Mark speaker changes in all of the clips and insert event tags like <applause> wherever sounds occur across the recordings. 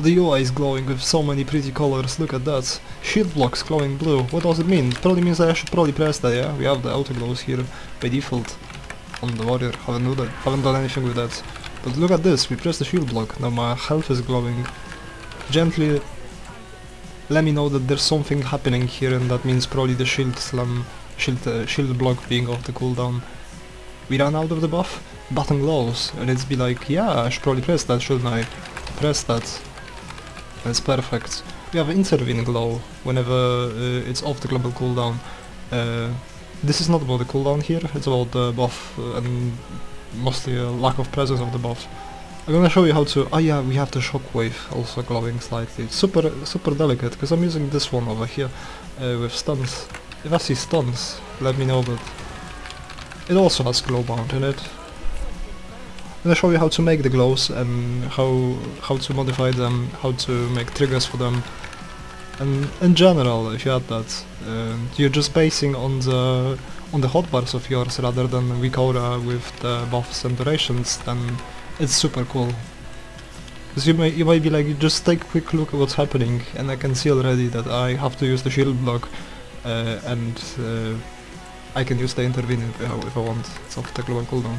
Speaker 1: The UI is glowing with so many pretty colors, look at that. Shield blocks glowing blue, what does it mean? Probably means I should probably press that, yeah? We have the auto glows here by default on the warrior, haven't, do that, haven't done anything with that. But look at this, we press the shield block, now my health is glowing. Gently let me know that there's something happening here and that means probably the shield slam, shield, uh, shield block being off the cooldown. We ran out of the buff, button glows, and it's be like, yeah, I should probably press that, shouldn't I? Press that. That's perfect. We have intervene glow whenever uh, it's off the global cooldown. Uh, this is not about the cooldown here, it's about the buff uh, and mostly a lack of presence of the buff. I'm gonna show you how to... Oh yeah, we have the shockwave also glowing slightly. It's super, super delicate, because I'm using this one over here uh, with stuns. If I see stuns, let me know, but it also has glow bound in it. I'm gonna show you how to make the glows and how how to modify them, how to make triggers for them. And in general, if you add that, uh, you're just basing on the on the hotbars of yours rather than weak with the buffs and durations, then it's super cool. Because you may you might be like, just take a quick look at what's happening, and I can see already that I have to use the shield block, uh, and uh, I can use the intervene if I, if I want. It's off the global cooldown.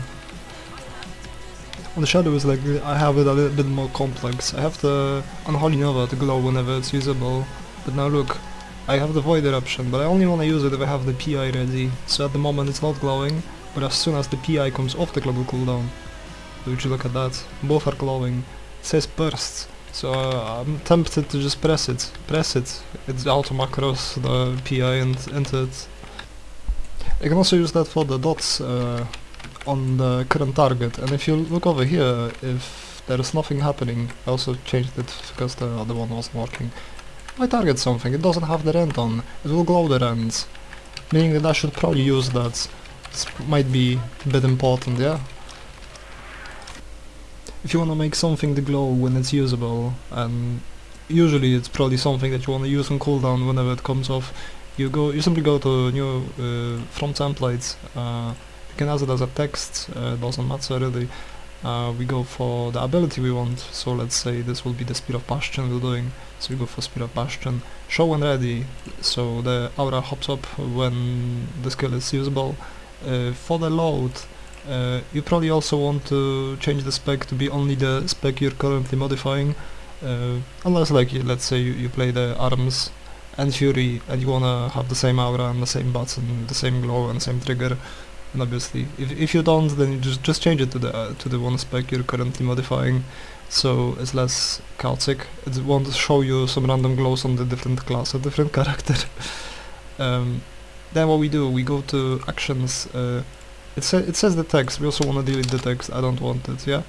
Speaker 1: On the shadow is like I have it a little bit more complex. I have the Unholy Nova to glow whenever it's usable, but now look, I have the Void Eruption, but I only want to use it if I have the PI ready. So at the moment it's not glowing, but as soon as the PI comes off the global cooldown, would you look at that, both are glowing. It says burst, so uh, I'm tempted to just press it. Press it. It's auto macros the PI and enter it. I can also use that for the dots uh, on the current target. And if you look over here if there is nothing happening I also changed it because the other one wasn't working. I target something. It doesn't have the rend on. It will glow the rends meaning that I should probably use that. This might be a bit important yeah? If you want to make something to glow when it's usable and usually it's probably something that you want to use on cooldown whenever it comes off you go you simply go to new uh, from templates uh, you can it as a text, uh, doesn't matter really. Uh, we go for the ability we want, so let's say this will be the Spear of Bastion we're doing, so we go for Spear of Bastion. Show when ready, so the aura hops up when the skill is usable. Uh, for the load, uh, you probably also want to change the spec to be only the spec you're currently modifying, uh, unless like let's say you, you play the arms and fury and you wanna have the same aura and the same button, the same glow and same trigger, and obviously if, if you don't then you just just change it to the uh, to the one spec you're currently modifying. So it's less chaotic. It won't show you some random glows on the different class or different <laughs> character. Um, then what we do we go to actions uh, it, sa it says the text. We also want to delete the text. I don't want it yeah?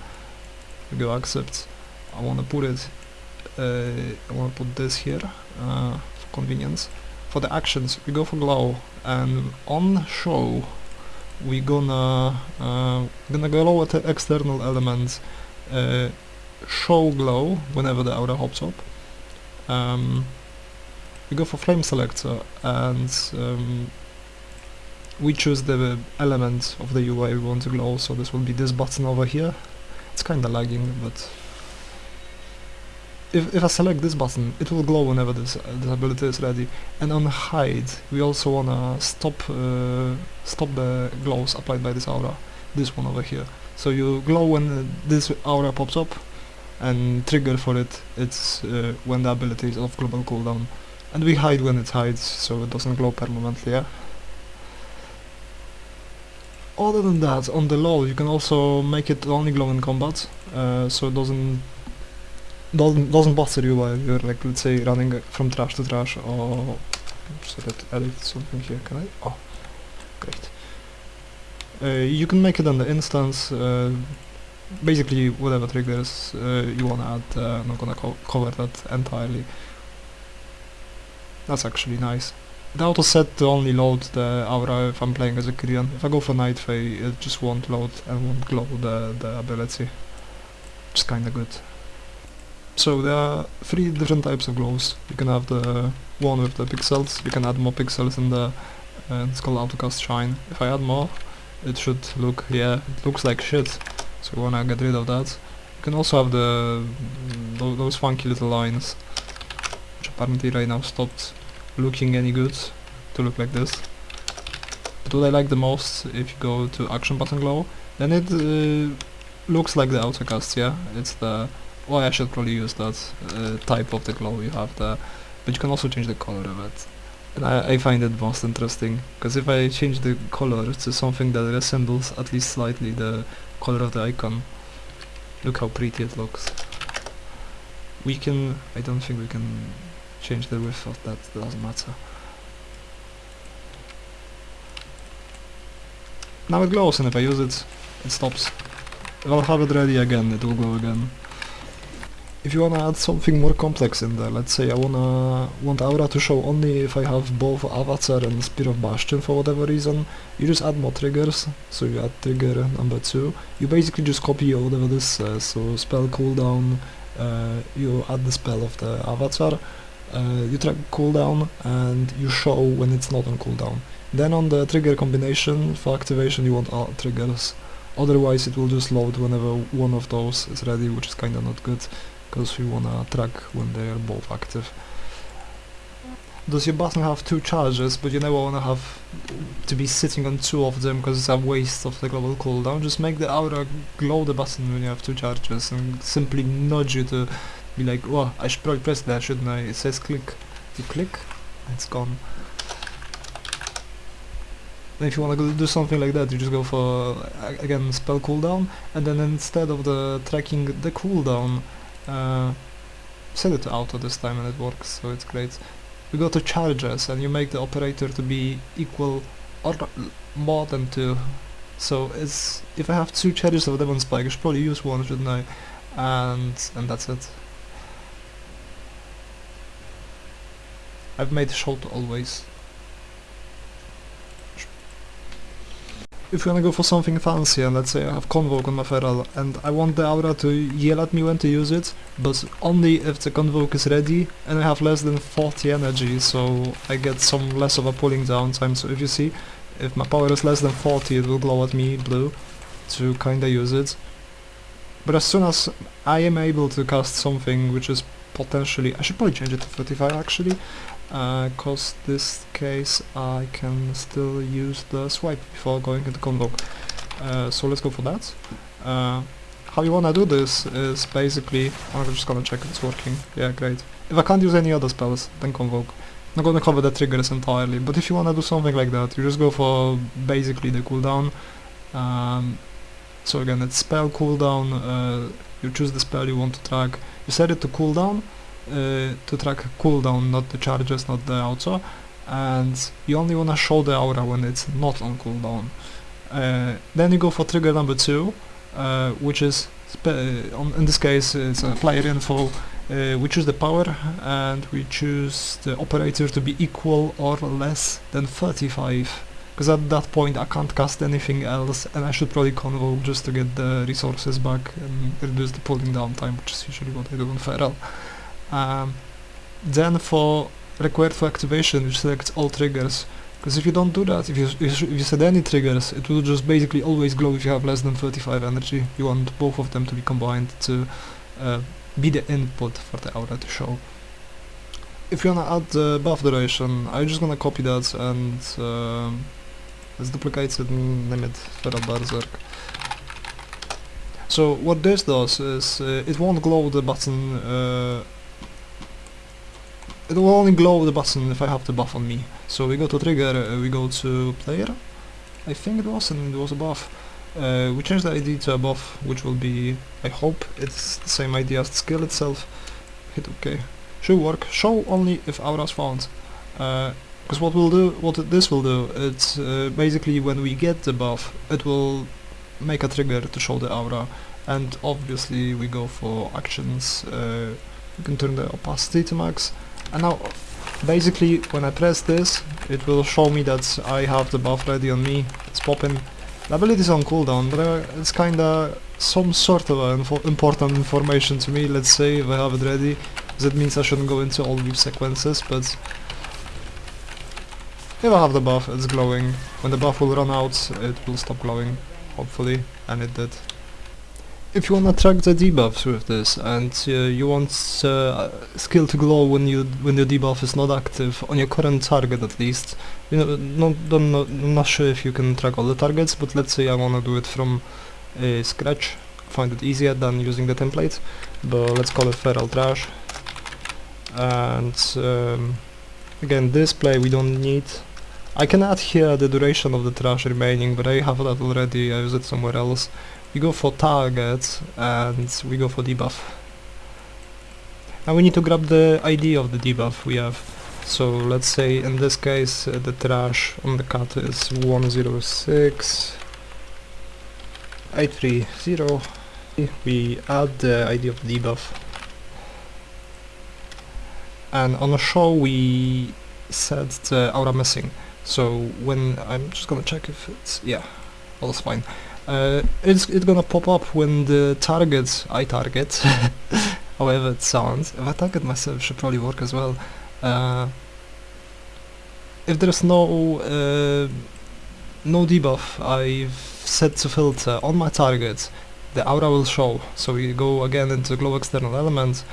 Speaker 1: We go accept. I want to put it uh, I want to put this here uh, for convenience. For the actions we go for glow and on show we gonna uh, gonna glow at the external elements uh, show glow whenever the aura hops up. Um, we go for frame selector and um, we choose the element of the UI we want to glow. So this will be this button over here. It's kinda lagging but if, if I select this button, it will glow whenever this, uh, this ability is ready. And on hide, we also wanna stop uh, stop the glows applied by this aura, this one over here. So you glow when uh, this aura pops up, and trigger for it, it's uh, when the ability is off global cooldown. And we hide when it hides, so it doesn't glow permanently, yeah? Other than that, on the low, you can also make it only glow in combat, uh, so it doesn't doesn't doesn't bother you while you're like let's say running from trash to trash or so that edit something here can I? Oh great. Uh, you can make it on the instance uh, basically whatever triggers uh, you wanna add uh, I'm not gonna co cover that entirely. That's actually nice. The auto set to only load the aura if I'm playing as a Kyrian. If I go for Night Fae it just won't load and won't glow the, the ability. Which is kinda good so there are three different types of glows. You can have the one with the pixels, you can add more pixels in the, uh, it's called autocast shine. If I add more, it should look, yeah, it looks like shit, so we wanna get rid of that. You can also have the tho- those funky little lines, which apparently right now stopped looking any good to look like this. But what I like the most, if you go to action button glow, then it uh, looks like the autocast, yeah? It's the... Well, I should probably use that uh, type of the glow you have there. But you can also change the color of it. And I, I find it most interesting, because if I change the color to something that resembles at least slightly the color of the icon, look how pretty it looks. We can... I don't think we can change the width of that, doesn't matter. Now it glows and if I use it, it stops. If I'll have it ready again, it will glow again. If you wanna add something more complex in there, let's say I wanna want Aura to show only if I have both Avatar and Spear of Bastion for whatever reason, you just add more triggers, so you add trigger number 2, you basically just copy whatever this says, so spell cooldown, uh, you add the spell of the Avatar, uh, you track cooldown and you show when it's not on cooldown. Then on the trigger combination, for activation you want all triggers, otherwise it will just load whenever one of those is ready, which is kinda not good because we wanna track when they are both active. Does your button have two charges, but you never wanna have to be sitting on two of them because it's a waste of the global cooldown? Just make the aura glow the button when you have two charges and simply nudge you to be like, well, I should probably press that, shouldn't I? It says click. You click, it's gone. Then if you want to do something like that, you just go for, again, spell cooldown, and then instead of the tracking the cooldown, uh, set it to auto this time and it works, so it's great. We go to charges and you make the operator to be equal or more than 2. So it's if I have two charges of Demon Spike, I should probably use one, shouldn't I? And and that's it. I've made short always. If you wanna go for something fancy and let's say I have Convoke on my Feral and I want the aura to yell at me when to use it, but only if the Convoke is ready and I have less than 40 energy, so I get some less of a pulling down time. So if you see, if my power is less than 40 it will glow at me blue to kinda use it. But as soon as I am able to cast something which is potentially, I should probably change it to 35 actually, because uh, this case I can still use the swipe before going into convoke. Uh, so let's go for that. Uh, how you wanna do this is basically, I'm just gonna check if it's working. Yeah, great. If I can't use any other spells, then convoke. I'm not gonna cover the triggers entirely, but if you wanna do something like that, you just go for basically the cooldown. Um, so again, it's spell cooldown, uh, you choose the spell you want to track, you set it to cooldown, to track cooldown, not the charges, not the auto, and you only wanna show the aura when it's not on cooldown. Uh, then you go for trigger number two, uh, which is on, in this case it's a player info. Uh, we choose the power and we choose the operator to be equal or less than 35 because at that point I can't cast anything else and I should probably convoke just to get the resources back and reduce the pulling down time which is usually what I do on Feral. Um, then for required for activation you select all triggers because if you don't do that, if you, if you set any triggers, it will just basically always glow if you have less than 35 energy. You want both of them to be combined to uh, be the input for the aura to show. If you wanna add the buff duration, I'm just gonna copy that and uh, let's duplicate it and name it Feral Berserk. So what this does is uh, it won't glow the button uh, it will only glow the button if I have the buff on me. So we go to trigger, uh, we go to player, I think it was, and it was a buff. Uh, we change the ID to a buff, which will be, I hope, it's the same ID as the skill itself. Hit OK. Should work. Show only if aura is found. Because uh, what we'll do, what this will do, it's uh, basically when we get the buff, it will make a trigger to show the aura. And obviously we go for actions. Uh, we can turn the opacity to max and now basically when I press this it will show me that I have the buff ready on me. It's popping. The ability is on cooldown but uh, it's kinda some sort of info important information to me. Let's say if I have it ready that means I shouldn't go into all these sequences but if I have the buff it's glowing. When the buff will run out it will stop glowing hopefully and it did if you wanna track the debuffs with this and uh, you want uh, skill to glow when you when the debuff is not active on your current target at least, you know, not, don't know, I'm not sure if you can track all the targets, but let's say I wanna do it from uh, scratch, find it easier than using the template, but let's call it feral thrash. And um, again, display we don't need. I can add here the duration of the thrash remaining, but I have that already, I use it somewhere else. We go for target and we go for debuff. Now we need to grab the ID of the debuff we have. So let's say in this case uh, the thrash on the cut is 106 830. We add the ID of the debuff. And on the show we set the aura missing. So when I'm just gonna check if it's yeah, all's fine. Uh, it's it's gonna pop up when the target I target, <laughs> however it sounds. If I target myself, should probably work as well. Uh, if there's no uh, no debuff I've set to filter on my target, the aura will show. So we go again into glow external element.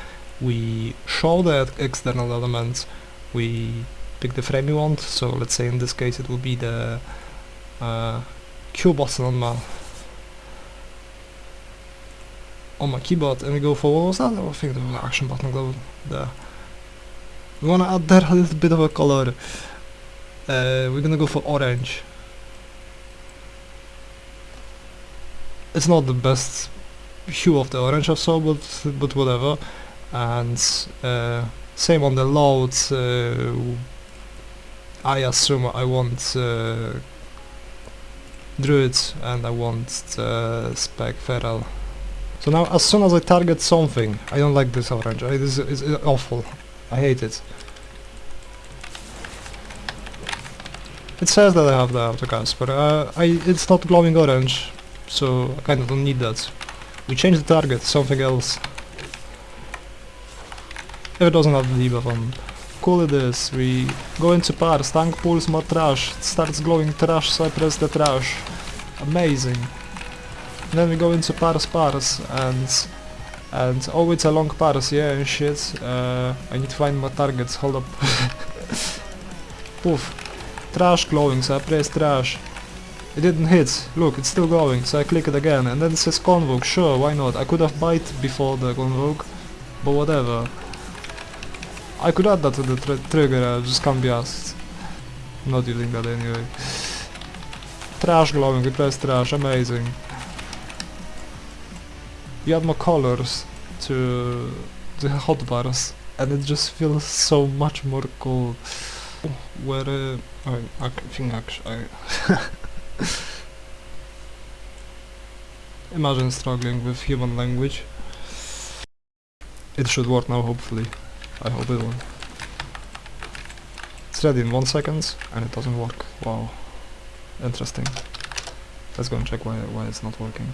Speaker 1: We show the external element. We pick the frame we want. So let's say in this case it will be the uh, Q button on my on my keyboard and we go for what was that? I think the action button glow there. We wanna add there a little bit of a color. Uh, we're gonna go for orange. It's not the best hue of the orange I saw, but but whatever. And uh, same on the load. Uh, I assume I want uh, druid and I want uh, spec feral. So now as soon as I target something, I don't like this orange, it is awful, I hate it. It says that I have the autocast, but uh, I, it's not glowing orange, so I kinda don't need that. We change the target, something else. If it doesn't have the debuff on. Cool it is, we go into parse, tank pulls more trash, it starts glowing thrash so I press the thrash. Amazing. Then we go into parse parse and and oh it's a long parse, yeah and shit. Uh, I need to find my targets, hold up. <laughs> Poof. Thrash glowing, so I press thrash. It didn't hit, look it's still glowing, so I click it again and then it says convoke, sure why not, I could have bite before the convoke, but whatever. I could add that to the tr trigger, I just can't be asked. Not using that anyway. Thrash glowing, we press thrash, amazing. You add more colors to the hotbars and it just feels so much more cool. Where uh, I, I think actually <laughs> imagine struggling with human language. It should work now hopefully. I hope it will. It's ready in one second and it doesn't work. Wow. Interesting. Let's go and check why why it's not working.